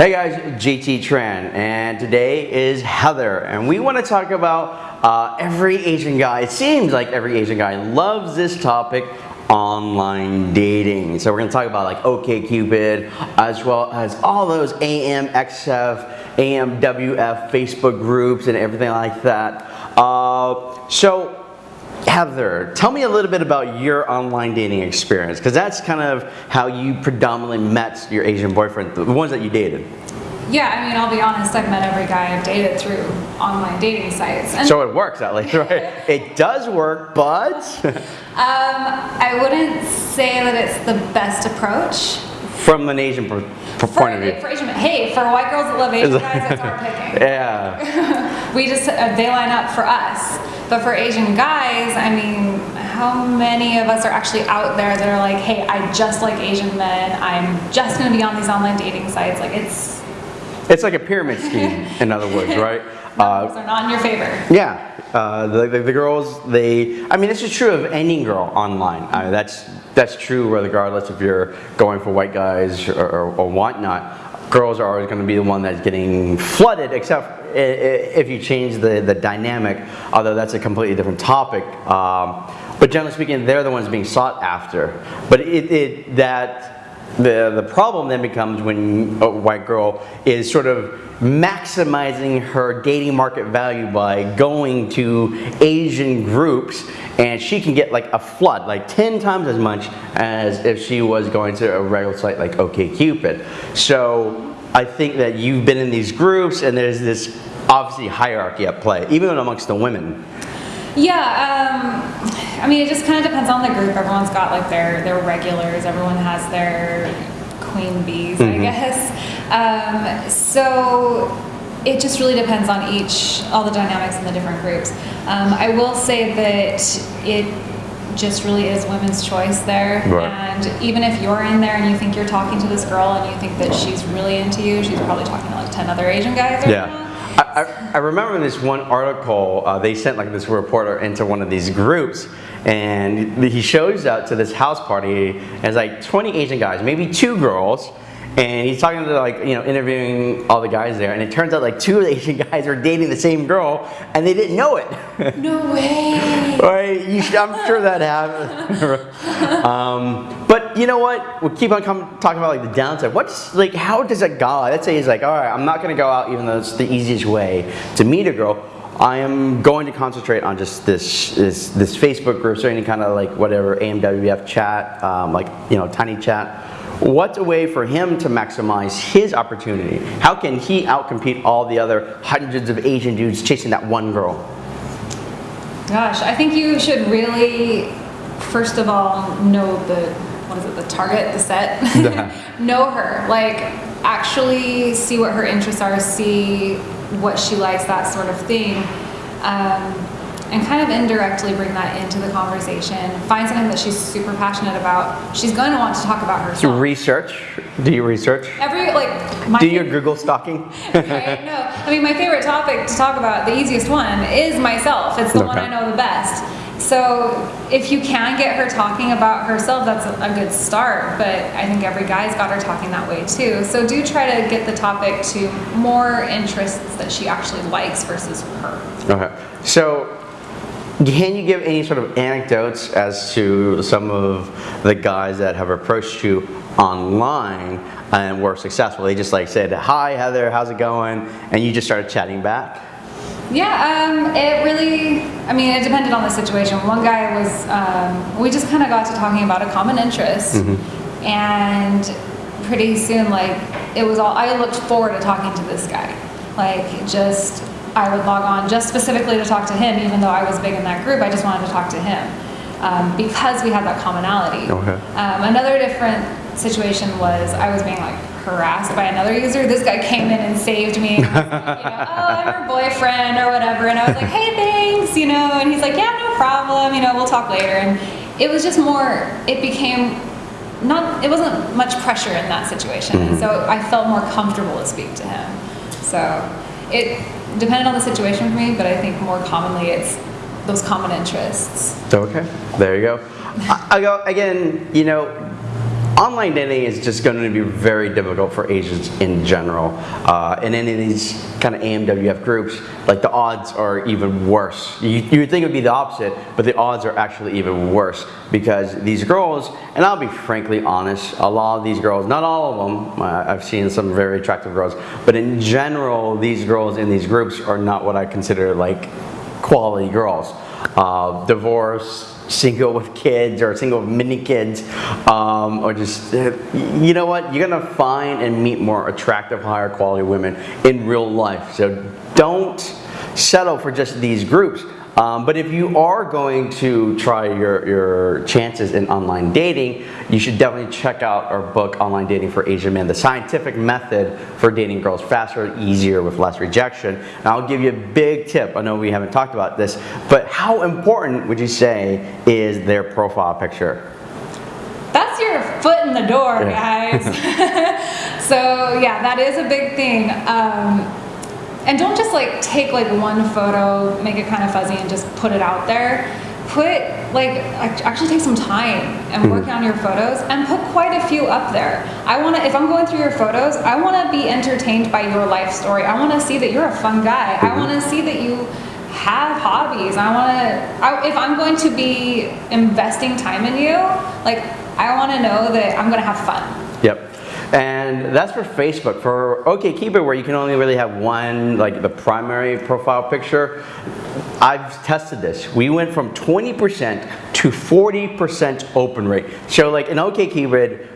Hey guys, JT Tran, and today is Heather, and we want to talk about uh, every Asian guy. It seems like every Asian guy loves this topic, online dating. So we're going to talk about like OKCupid, as well as all those AMXF, AMWF Facebook groups, and everything like that. Uh, so Heather, tell me a little bit about your online dating experience, because that's kind of how you predominantly met your Asian boyfriend, the ones that you dated. Yeah, I mean, I'll be honest, I've met every guy I've dated through online dating sites. And so it works at least, right? it does work, but? um, I wouldn't say that it's the best approach. From an Asian point of view. For Asian, hey, for white girls that love Asian guys, it's our picking. Yeah. we just, uh, they line up for us. But for Asian guys, I mean, how many of us are actually out there that are like, hey, I just like Asian men. I'm just going to be on these online dating sites. Like it's. It's like a pyramid scheme, in other words, right? Uh, are not in your favor. Yeah, uh, the, the, the, girls, they, I mean, this is true of any girl online. Uh, that's, that's true regardless if you're going for white guys or, or, or whatnot. Girls are always going to be the one that's getting flooded, except if you change the, the dynamic, although that's a completely different topic. Um, but generally speaking, they're the ones being sought after. But it, it, that the, the problem then becomes when a white girl is sort of maximizing her dating market value by going to Asian groups and she can get like a flood, like 10 times as much as if she was going to a regular site like OKCupid. So I think that you've been in these groups and there's this obviously hierarchy at play, even amongst the women. Yeah, um, I mean, it just kind of depends on the group. Everyone's got like their, their regulars, everyone has their queen bees, mm -hmm. I mm-hmm. guess. Um, so it just really depends on each, all the dynamics in the different groups. Um, I will say that it just really is women's choice there. Right. And even if you're in there and you think you're talking to this girl and you think that she's really into you, she's probably talking to like 10 other Asian guys right yeah. Now. I, I, remember this one article, uh, they sent like this reporter into one of these groups and he shows up to this house party and it's like 20 Asian guys, maybe two girls, and he's talking to like you know interviewing all the guys there. And it turns out like two of the asian guys are dating the same girl and they didn't know it. No way. Right? Should, i'm sure that happened. Um, but you know what? We'll keep on come, talking about like the downside. What's like how does a guy let's say he's like all right i'm not going to go out even though it's the easiest way to meet a girl. I am going to concentrate on just this this, this Facebook group, or any kind of like whatever AMWF chat, um, like you know, tiny chat What's a way for him to maximize his opportunity? How can he outcompete all the other hundreds of Asian dudes chasing that one girl? Gosh, I think you should really, first of all, know the, what is it, the target, the set? know her. Like, actually see what her interests are, see what she likes, that sort of thing. Um, and kind of indirectly bring that into the conversation. Find something that she's super passionate about. She's going to want to talk about herself. Do research? Do you research? Every like. Do your Google stalking? right? No, I mean my favorite topic to talk about, the easiest one, is myself. It's the okay. one I know the best. So if you can get her talking about herself, that's a good start. But I think every guy's got her talking that way too. So do try to get the topic to more interests that she actually likes versus her. Okay. So can you give any sort of anecdotes as to some of the guys that have approached you online and were successful? They just like said, hi Heather, how's it going? And you just started chatting back? Yeah, um, it really, I mean, it depended on the situation. One guy was, um, we just kind of got to talking about a common interest. Mm -hmm. And pretty soon, like, it was all, I looked forward to talking to this guy. Like, just I would log on just specifically to talk to him, even though I was big in that group, I just wanted to talk to him um, because we had that commonality. Okay. Um, another different situation was I was being like harassed by another user. This guy came in and saved me. And was, you know, oh, I'm your boyfriend or whatever. And I was like, hey, thanks, you know. And he's like, yeah, no problem. You know, we'll talk later. And it was just more, it became not, it wasn't much pressure in that situation. Mm -hmm. And so I felt more comfortable to speak to him. So it depended on the situation for me, but I think more commonly it's those common interests. Okay, there you go. I, I go again. You know, online dating is just going to be very difficult for Asians in general. Uh, in any of these kind of AMWF groups, like the odds are even worse. You, you would think it would be the opposite, but the odds are actually even worse because these girls, and I'll be frankly honest, a lot of these girls, not all of them, uh, I've seen some very attractive girls, but in general, these girls in these groups are not what I consider like quality girls. Uh, divorce, single with kids or single with mini kids um, or just you know what? You're gonna find and meet more attractive higher quality women in real life. So don't settle for just these groups um, but if you are going to try your, your chances in online dating, you should definitely check out our book, Online Dating for Asian Men, the scientific method for dating girls faster, easier, with less rejection. And I'll give you a big tip. I know we haven't talked about this, but how important would you say is their profile picture? That's your foot in the door, Yeah. guys. so yeah, that is a big thing. Um, and don't just like take like one photo, make it kind of fuzzy, and just put it out there. Put like actually take some time and work hmm. on your photos and put quite a few up there. I want to if I'm going through your photos, I want to be entertained by your life story. I want to see that you're a fun guy. I hmm. want to see that you have hobbies. I want to I, if I'm going to be investing time in you, like I want to know that I'm going to have fun. And that's for Facebook. For OkCupid, where you can only really have one, like the primary profile picture, I've tested this. We went from 20% to 40% open rate. So like in OkCupid,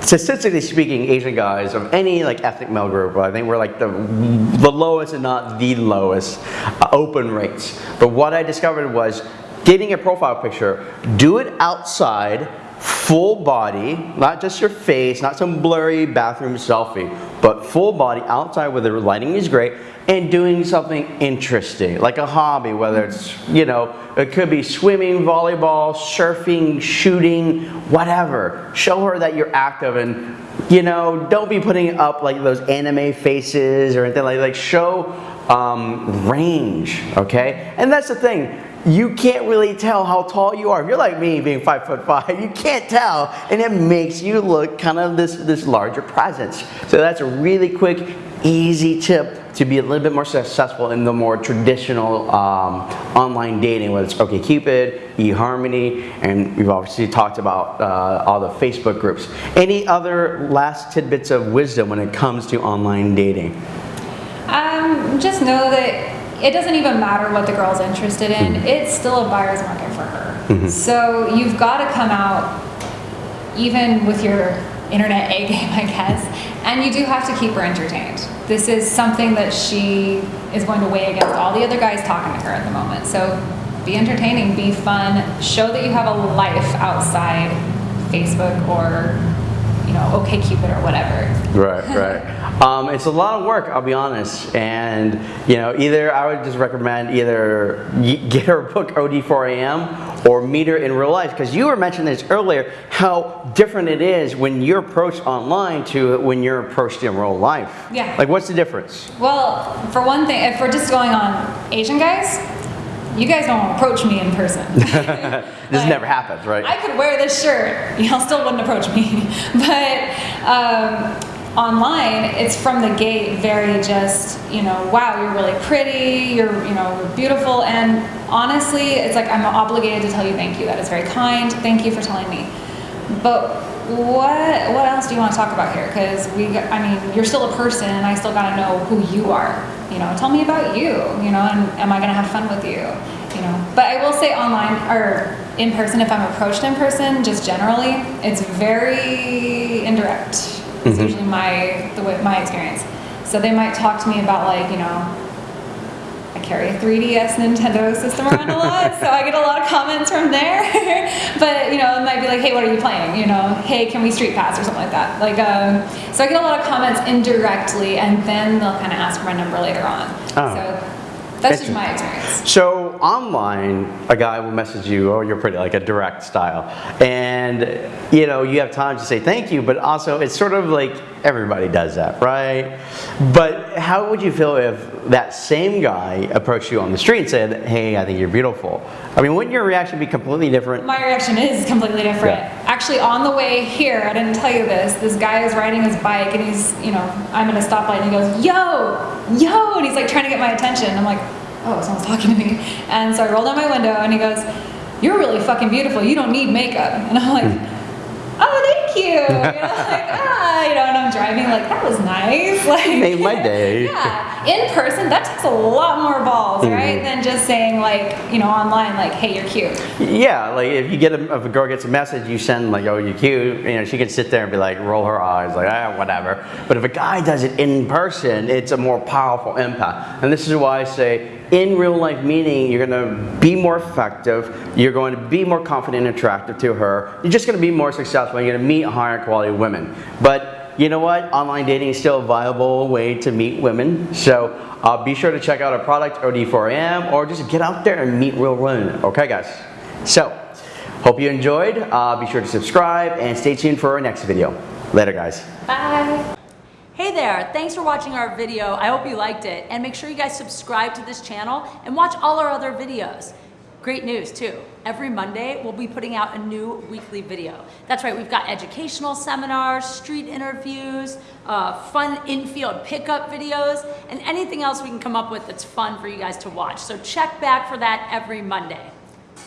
statistically speaking, Asian guys of any like ethnic male group, I think we're like the, the lowest and not the lowest uh, open rates. But what I discovered was getting a profile picture, do it outside, full body, not just your face, not some blurry bathroom selfie, but full body outside where the lighting is great and doing something interesting, like a hobby, whether it's, you know, it could be swimming, volleyball, surfing, shooting, whatever. Show her that you're active and, you know, don't be putting up like those anime faces or anything like Like show um, range, okay? And that's the thing you can't really tell how tall you are. If you're like me, being five foot five, you can't tell, and it makes you look kind of this, this larger presence. So that's a really quick, easy tip to be a little bit more successful in the more traditional um, online dating, whether it's OkCupid, eHarmony, and we've obviously talked about uh, all the Facebook groups. Any other last tidbits of wisdom when it comes to online dating? Just know that it doesn't even matter what the girl's interested in. It's still a buyer's market for her. Mm-hmm. So you've got to come out, even with your internet A game, I guess, and you do have to keep her entertained. This is something that she is going to weigh against all the other guys talking to her at the moment. So be entertaining, be fun, show that you have a life outside Facebook or you know, OkCupid or whatever. Right, right. Um, it's a lot of work, I'll be honest. And, you know, either I would just recommend either get her book OD4AM or meet her in real life. Because you were mentioning this earlier, how different it is when you're approached online to when you're approached in real life. Yeah. Like, what's the difference? Well, for one thing, if we're just going on Asian guys, you guys don't approach me in person. This never happens, right? I could wear this shirt, y'all still wouldn't approach me. But um, online, it's from the gate very just, you know, wow, you're really pretty, you're, you know, beautiful, and honestly, it's like I'm obligated to tell you thank you. That is very kind. Thank you for telling me. But what what else do you want to talk about here? Because we, I mean, you're still a person, and I still got to know who you are. You know, tell me about you. You know, and am I going to have fun with you? You know, but I will say online or in person, if I'm approached in person, just generally, it's very indirect. It's usually my the way my experience. So they might talk to me about like you know I carry a 3DS Nintendo system around a lot, so I get a lot of comments from there. but you know, it might be like, "Hey, what are you playing?" You know, "Hey, can we street pass or something like that?" Like, um, so I get a lot of comments indirectly, and then they'll kind of ask for my number later on. Oh. So that's just my experience. So online, a guy will message you, "Oh, you're pretty," like a direct style, and you know you have time to say thank you, but also it's sort of like Everybody does that, right? But how would you feel if that same guy approached you on the street and said, hey, I think you're beautiful? I mean, wouldn't your reaction be completely different? My reaction is completely different. Yeah. Actually, on the way here, I didn't tell you this. This guy is riding his bike, and he's, you know, I'm at a stoplight, and he goes, "Yo, yo," and he's like trying to get my attention. I'm like, "Oh, someone's talking to me." And so I roll down my window, and he goes, "You're really fucking beautiful. You don't need makeup." And I'm like. Thank you. You know, like, ah, you know, and I'm driving like that was nice. Like Made my day. Yeah, in person that takes a lot more balls, Mm-hmm. right? Than just saying like, you know, online like, hey, you're cute. Yeah, like if you get a, if a girl gets a message, you send like, oh, you're cute. You know, she can sit there and be like, roll her eyes, like, ah, whatever. But if a guy does it in person, it's a more powerful impact. And this is why I say, in real life meaning you're going to be more effective. You're going to be more confident and attractive to her. You're just going to be more successful. You're to meet higher quality women. But you know what? Online dating is still a viable way to meet women. So uh, be sure to check out our product, OD4AM, or just get out there and meet real women. Okay, guys? So, hope you enjoyed. Uh, be sure to subscribe and stay tuned for our next video. Later, guys. Bye. Hey there, thanks for watching our video. I hope you liked it. And make sure you guys subscribe to this channel and watch all our other videos. Great news too. Every Monday, we'll be putting out a new weekly video. That's right, we've got educational seminars, street interviews, uh, fun in-field pickup videos, and anything else we can come up with that's fun for you guys to watch. So check back for that every Monday.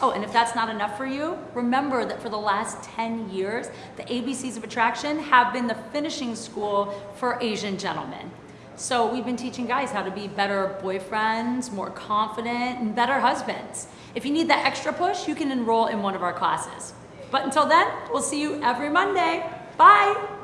Oh, and if that's not enough for you, remember that for the last 10 years, the ABCs of Attraction have been the finishing school for Asian gentlemen. So we've been teaching guys how to be better boyfriends, more confident, and better husbands. If you need that extra push, you can enroll in one of our classes. But until then, we'll see you every Monday. Bye!